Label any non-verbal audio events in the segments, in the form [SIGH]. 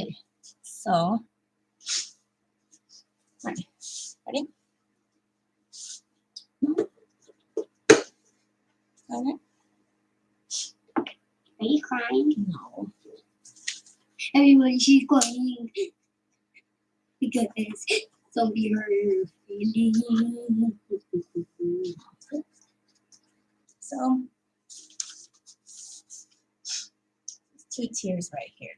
Okay, so, mm-hmm. right, ready? Okay. Are you crying? No. Everyone, she's crying. Because zombie hurt her feelings. So, two tears right here.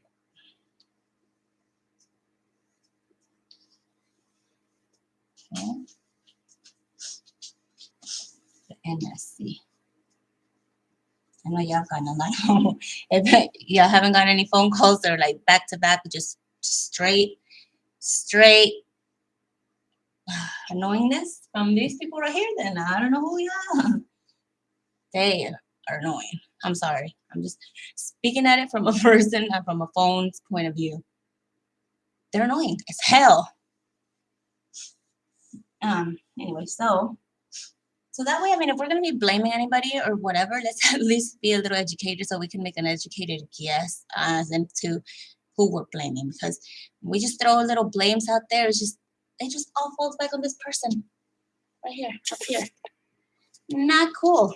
Okay. The NSC. I know y'all got a lot. [LAUGHS] if y'all haven't got any phone calls, they're like back to back, just straight, straight [SIGHS] annoyingness from these people right here, then I don't know who are. They are annoying. I'm sorry. I'm just speaking at it from a [LAUGHS] person, not from a phone's point of view. They're annoying as hell. Um, anyway, so so that way, I mean, if we're gonna be blaming anybody or whatever, let's [LAUGHS] at least be a little educated so we can make an educated guess as into who we're blaming. Because we just throw a little blames out there, it's just it just all falls back on this person. Right here, up here. Not cool.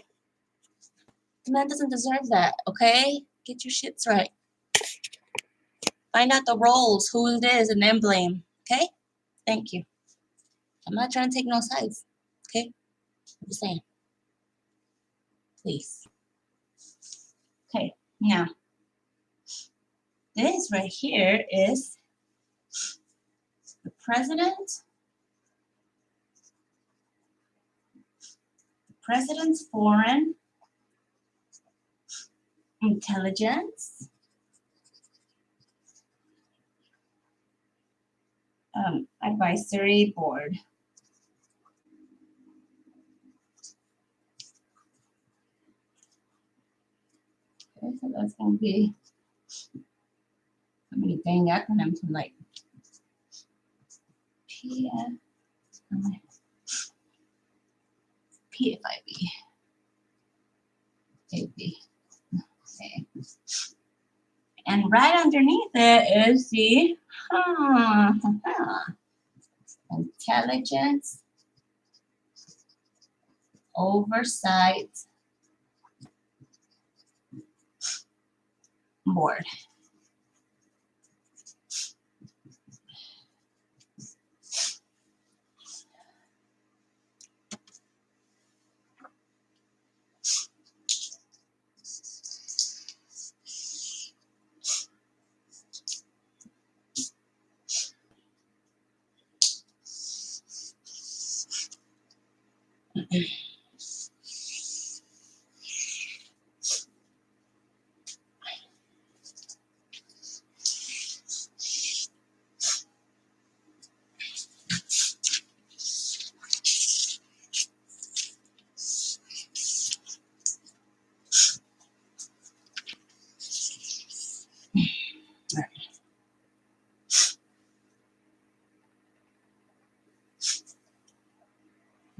The man doesn't deserve that, okay? Get your shits right. Find out the roles, who it is, and then blame. Okay? Thank you. I'm not trying to take no sides. Okay? I'm just saying. Please. Okay, now. This right here is the president. The president's foreign intelligence. Um, advisory board. Okay, so that's gonna be how many dang acronyms I'm like P PFIB. AB. Okay. And right underneath it is the huh, intelligence oversight board.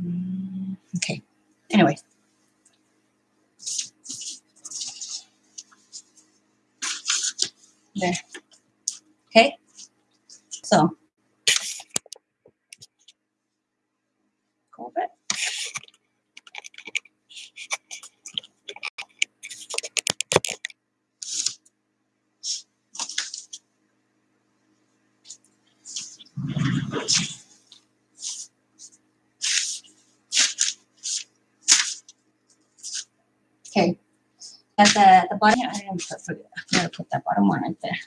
Mm, [CLEARS THROAT] Okay. Anyway. There. Okay. So. Culprit. Okay. At the, the bottom, I didn't put, forget, I gotta put that bottom one right there.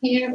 Here.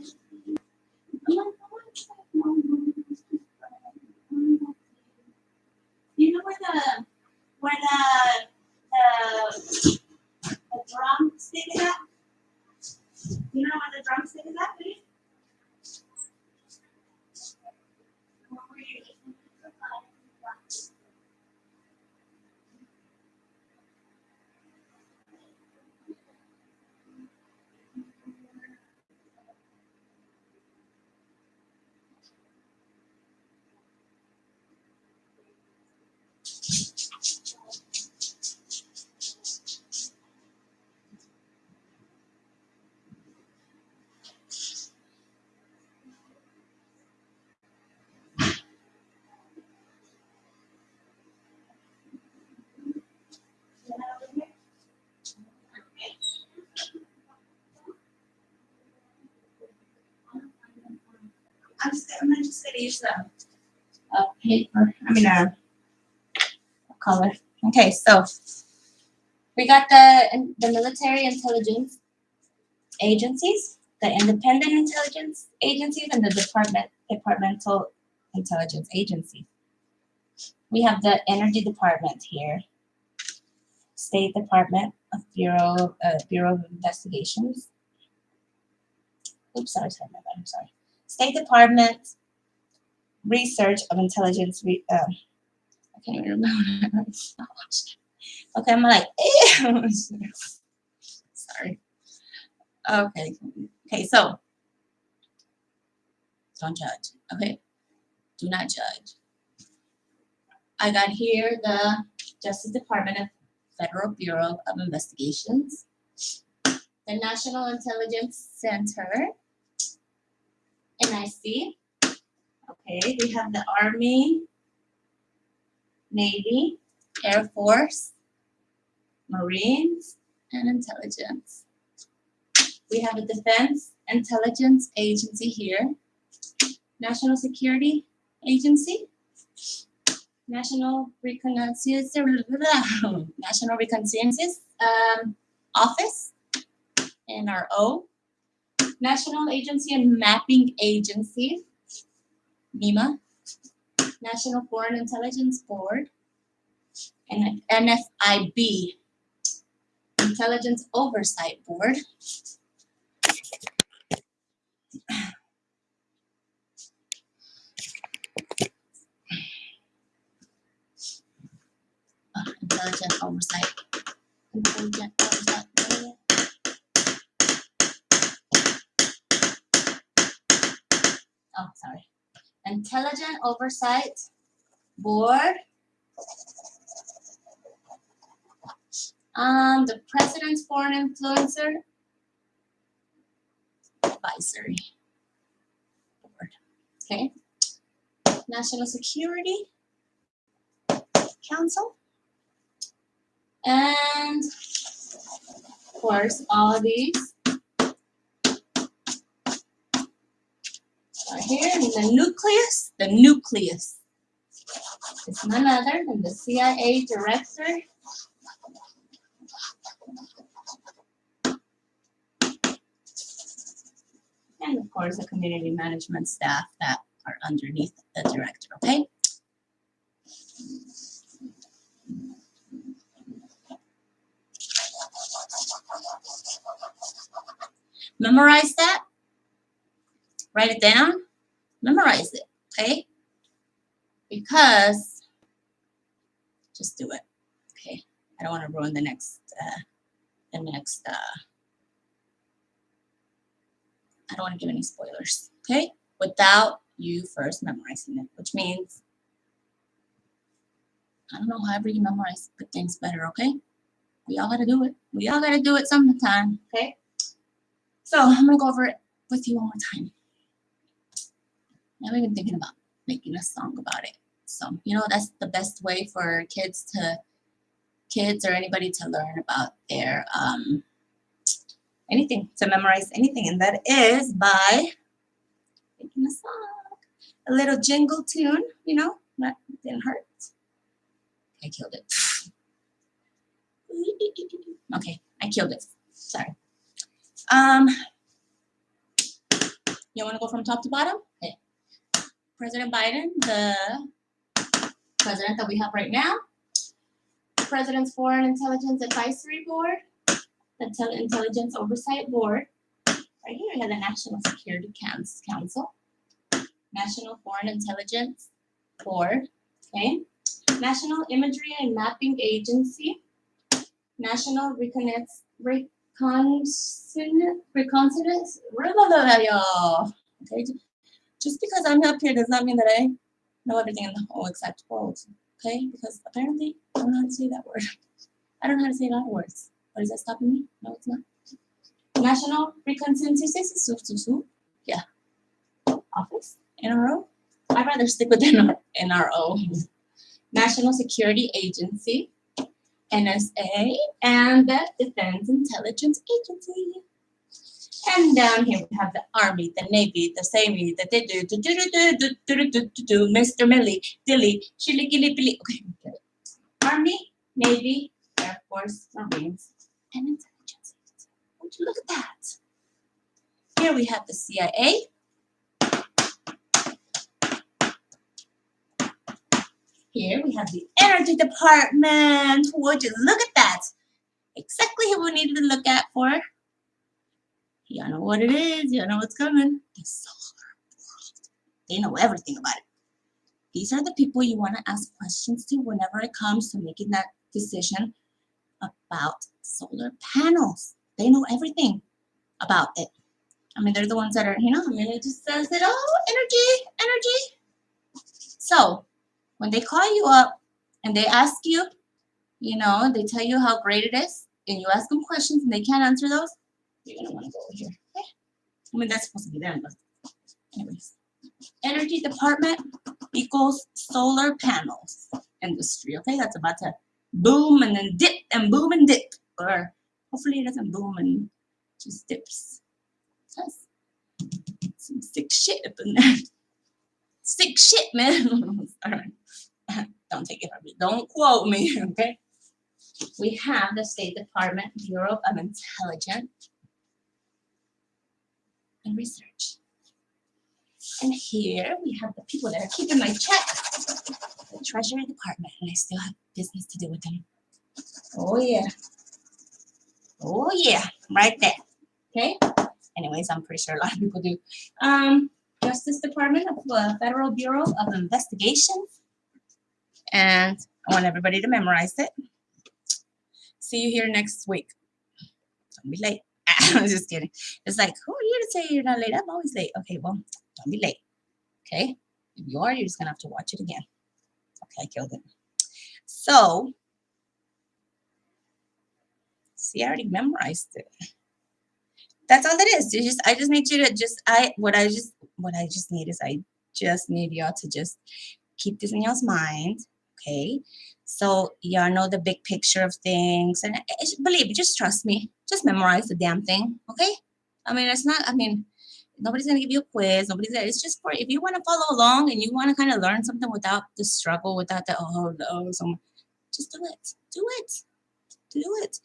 I'm just, gonna use a, a paper, I mean a, a color. Okay, so we got the, the military intelligence agencies, the independent intelligence agencies, and the department, departmental intelligence agency. We have the energy department here, State Department of Bureau, uh, Bureau of Investigations. Oops, sorry, sorry, my bad, I'm sorry. State Department Research of Intelligence. Re, uh, I can't even remember. okay, I'm like, [LAUGHS] sorry. Okay, okay, so don't judge. Okay, do not judge. I got here the Justice Department of Federal Bureau of Investigations, the National Intelligence Center, NIC. Okay, we have the Army, Navy, Air Force, Marines, and Intelligence. We have a Defense Intelligence Agency here, National Security Agency, National Reconnaissance, [LAUGHS] National Reconnaissance um, Office, NRO, National Agency and Mapping Agency, NIMA, National Foreign Intelligence Board, and NFIB, Intelligence Oversight Board. Uh, Intelligent Oversight. Intelligent Oversight. Board. Oh, sorry, Intelligent Oversight Board. Um, the President's Foreign Influencer Advisory Board. Okay. National Security Council. And of course, all of these are here in the nucleus. The nucleus It's none other than the CIA director. And of course, the community management staff that are underneath the director, okay? Memorize that. Write it down. Memorize it, okay? Because, just do it, okay? I don't want to ruin the next, uh, the next, uh, I don't want to give any spoilers, okay? Without you first memorizing it, which means, I don't know, however you memorize things better, okay? We all gotta do it. We all gotta do it sometime, okay? So I'm gonna go over it with you one more time. Now we've been thinking about making a song about it. So, you know, that's the best way for kids to, kids or anybody to learn about their, um, anything, to memorize anything. And that is by making a song. a little jingle tune, you know, that didn't hurt. I killed it. [LAUGHS] Okay, I killed it. Sorry. Um, you want to go from top to bottom? President Biden, the president that we have right now, the President's Foreign Intelligence Advisory Board, the Intel- Intelligence Oversight Board. Right here, we have the National Security Council, National Foreign Intelligence Board, okay? National Imagery and Mapping Agency, National Reconnaissance, Reconnaissance, Reconnaissance. Okay, just because I'm up here does not mean that I know everything in the whole exact world. Okay, because apparently I don't know how to say that word. I don't know how to say a lot of words. But is that stopping me? No, it's not. National Reconnaissance, yeah, office, NRO. I'd rather stick with NRO. National Security Agency, NSA, and the Defense Intelligence Agency. And down here we have the Army, the Navy, the Savvy, the do do do do do do do do do do Mr. Millie, Dilly, Shilly Gilly Billy. Okay. Army, Navy, Air Force, Marines, and Intelligence Would you look at that? Here we have the CIA. Here we have the Energy Department. Would you look at that? Exactly who we needed to look at for. You know what it is. Y'all know what's coming. The solar world. They know everything about it. These are the people you want to ask questions to whenever it comes to making that decision about solar panels. They know everything about it. I mean, they're the ones that are, you know, I mean, it just says it, oh, energy, energy. So, when they call you up and they ask you, you know, they tell you how great it is, and you ask them questions and they can't answer those, you're gonna want to go over here. Okay? I mean, that's supposed to be there. but anyways. Energy department equals solar panels industry. Okay, that's about to boom and then dip and boom and dip, or hopefully it doesn't boom and just dips. That's some sick shit up in there. [LAUGHS] Sick shit, man. [LAUGHS] All right. [LAUGHS] Don't take it from me. Don't quote me, okay? We have the State Department Bureau of Intelligence and Research. And here we have the people that are keeping my check. The Treasury Department, and I still have business to do with them. Oh yeah. Oh yeah, right there. Okay. Anyways, I'm pretty sure a lot of people do. Um, Justice Department of uh, Federal Bureau of Investigation. And I want everybody to memorize it. See you here next week. Don't be late. [LAUGHS] I'm just kidding. It's like, who are you to say you're not late? I'm always late. Okay, well, don't be late. Okay? If you are, you're just gonna have to watch it again. Okay, I killed it. So, see, I already memorized it. That's all it is. Just I just need you to just I what I just what I just need is I just need y'all to just keep this in y'all's mind. Okay. So y'all know the big picture of things. And I- I- believe just trust me. Just memorize the damn thing. Okay? I mean, it's not, I mean, nobody's gonna give you a quiz. Nobody's there. It's just for if you want to follow along and you want to kind of learn something without the struggle, without the oh no, some just do it. Do it. Do it.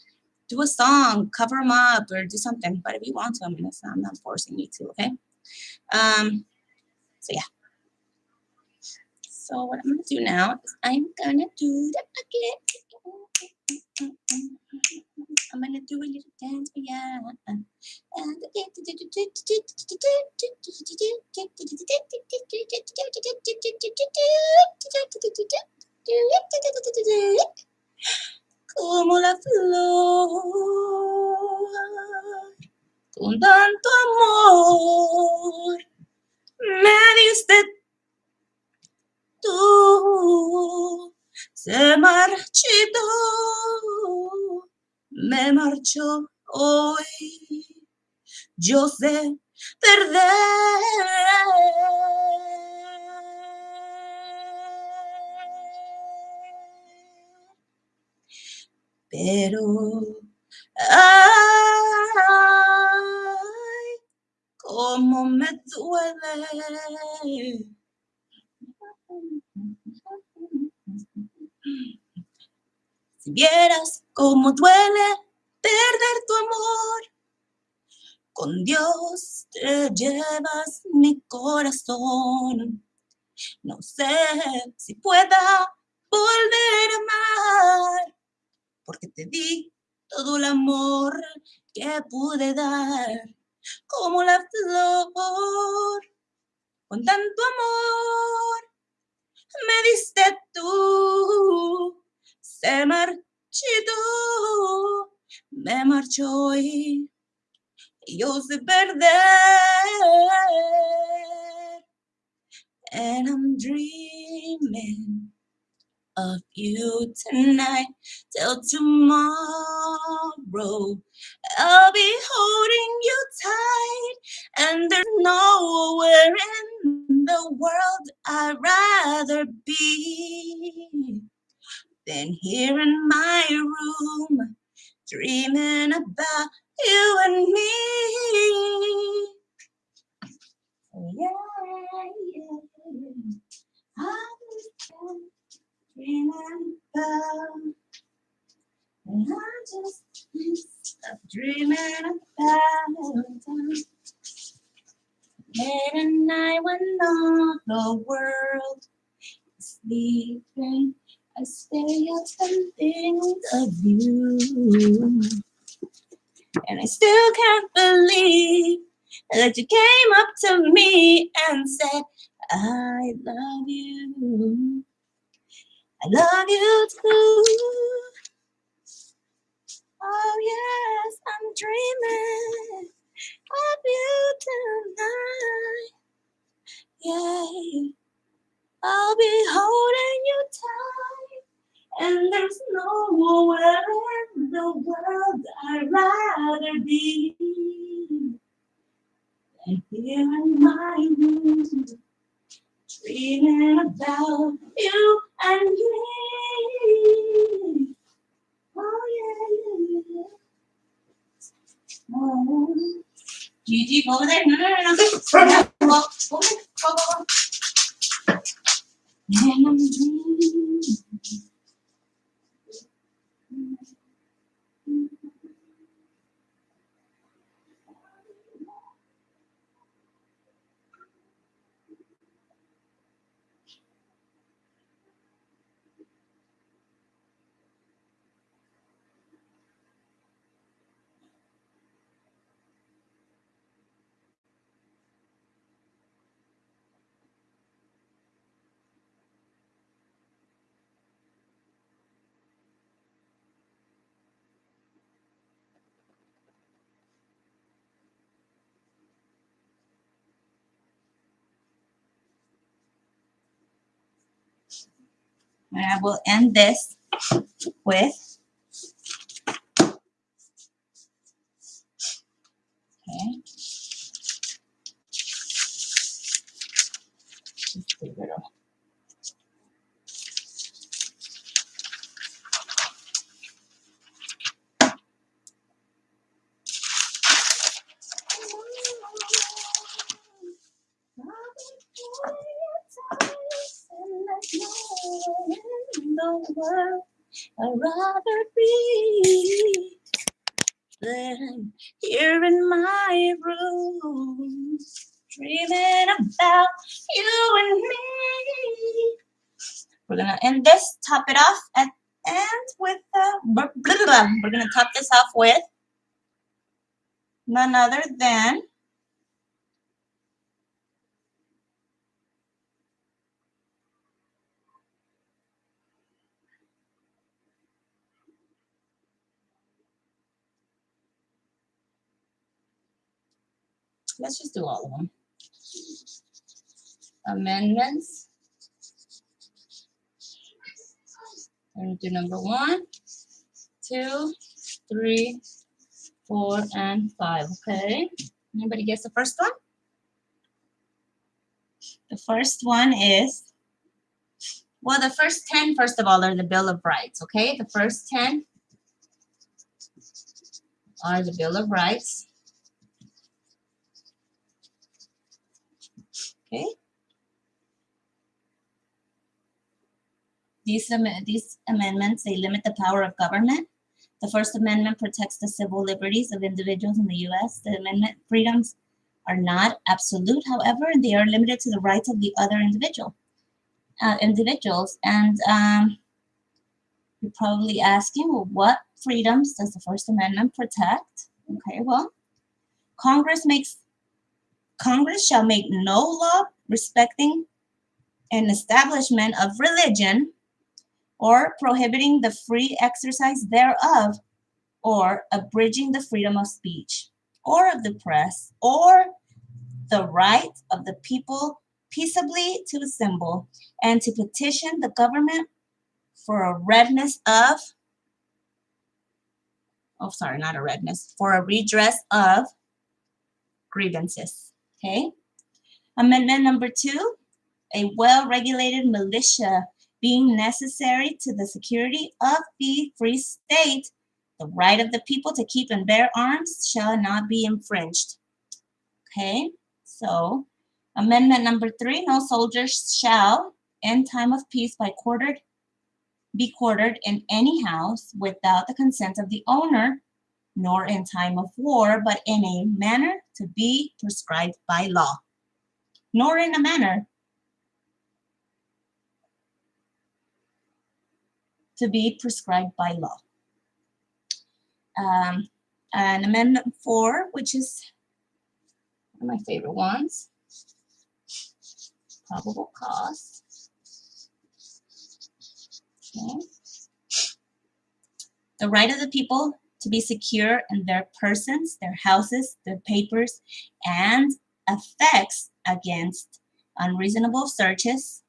Do a song, cover them up, or do something. But if you want to, I mean, it's not, I'm not forcing you to. Okay. Um. So yeah. So what I'm gonna do now is I'm gonna do the bucket. I'm gonna do a little dance for ya. Como la flor con tanto amor me diste tú se marchitó. Me marchó hoy. Yo sé perder. Pero ay cómo me duele Si vieras cómo duele perder tu amor, con Dios te llevas mi corazón. No sé si pueda volver a amar, porque te di todo el amor que pude dar, como la flor, con tanto amor me diste tú, se marchitó, me marchó y yo sé perder. And I'm dreaming of you tonight till tomorrow. I'll be holding you tight, and there's nowhere in the world I'd rather be than here in my room, dreaming about you and me. Oh, yeah. I was dreaming about, and I just dreaming about. Night when all the world is sleeping, I stay up and think of you. And I still can't believe that you came up to me and said, I love you. I love you too. Oh, yes, I'm dreaming of you tonight. Yeah, I'll be holding you tight. And there's nowhere in the world I'd rather be than here in my room, dreaming about you and me. Oh yeah, yeah, yeah. Oh. Gigi, go over there. No, no, no, no. Go, go, go, go, go, And I will end this with. Okay. Just a little. World I'd rather be than here in my room, dreaming about you and me. We're gonna end this, top it off at end with uh, blah, blah, blah. we're gonna top this off with none other than let's just do all of them. Amendments. And do number one, two, three, four, and five. Okay. Anybody guess the first one? The first one is, well, the first 10, first of all, are the Bill of Rights. Okay. The first 10 are the Bill of Rights. Okay. these, these amendments, they limit the power of government. The First Amendment protects the civil liberties of individuals in the US. The amendment freedoms are not absolute, however, they are limited to the rights of the other individual, uh, individuals. And um, you're probably asking, well, what freedoms does the First Amendment protect? Okay, well, Congress makes Congress shall make no law respecting an establishment of religion or prohibiting the free exercise thereof or abridging the freedom of speech or of the press or the right of the people peaceably to assemble and to petition the government for a redness of oh sorry not a redness for a redress of grievances okay. Amendment number two a well-regulated militia being necessary to the security of the free state. The right of the people to keep and bear arms shall not be infringed. Okay so amendment number three no soldiers shall in time of peace by quartered be quartered in any house without the consent of the owner, nor in time of war, but in a manner to be prescribed by law. Nor in a manner to be prescribed by law. Um, and amendment four, which is one of my favorite ones, probable cause. Okay. The right of the people to be secure in their persons, their houses, their papers, and effects against unreasonable searches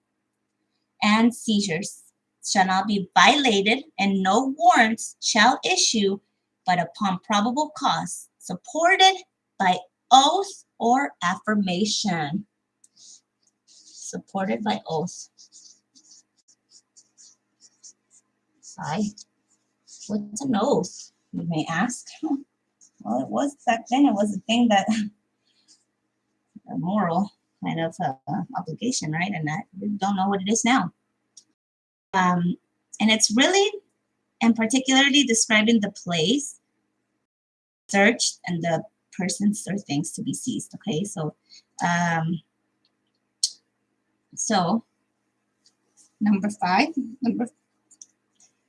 and seizures shall not be violated, and no warrants shall issue but upon probable cause, supported by oath or affirmation. Supported by oath. Sigh. What's an oath? You may ask. Well, it was back then. It was a thing that a moral kind of uh, obligation, right? And I don't know what it is now. Um, and it's really, and particularly describing the place searched and the persons or things to be seized. Okay, so, um, so number five, number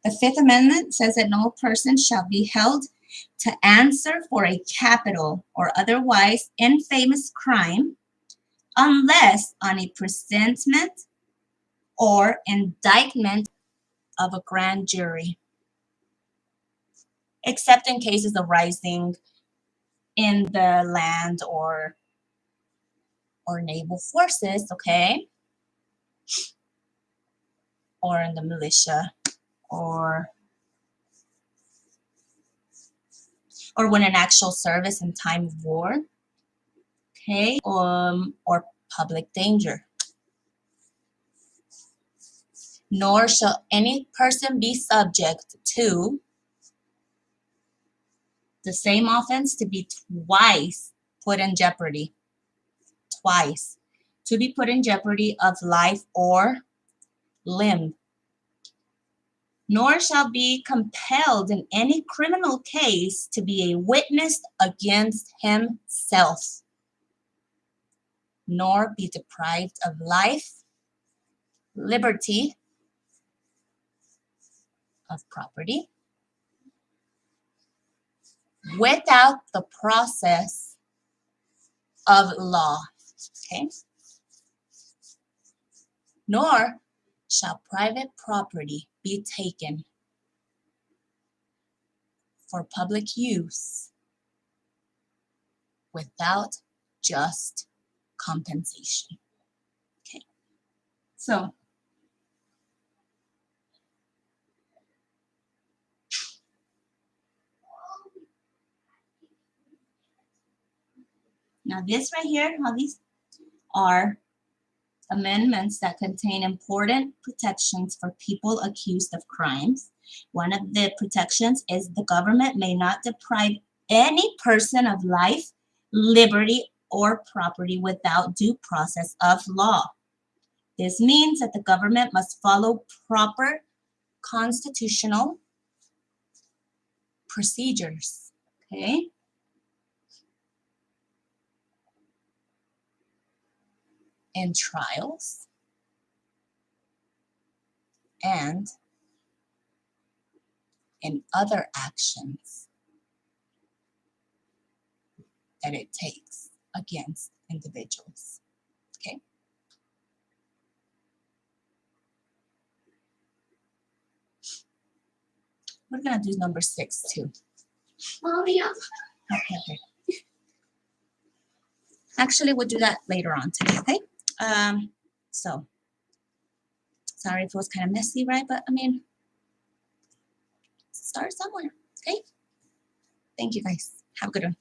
the Fifth Amendment says that no person shall be held to answer for a capital or otherwise infamous crime unless on a presentment or indictment of a grand jury, except in cases arising in the land or or naval forces, okay? Or in the militia or or when an actual service in time of war, okay, um, or public danger. Nor shall any person be subject to the same offense to be twice put in jeopardy. Twice. To be put in jeopardy of life or limb nor shall be compelled in any criminal case to be a witness against himself, nor be deprived of life, liberty, of property, without the process of law. Okay? Nor shall private property be taken for public use without just compensation. Okay, so now this right here, how these are amendments that contain important protections for people accused of crimes. One of the protections is the government may not deprive any person of life, liberty, or property without due process of law. This means that the government must follow proper constitutional procedures, okay? And trials and in other actions that it takes against individuals. Okay. We're gonna do number six too. Mommy, Okay, okay. Actually, we'll do that later on today, okay? Um, so. Sorry if it was kind of messy, right? But I mean, start somewhere, okay? Thank you guys. Have a good one.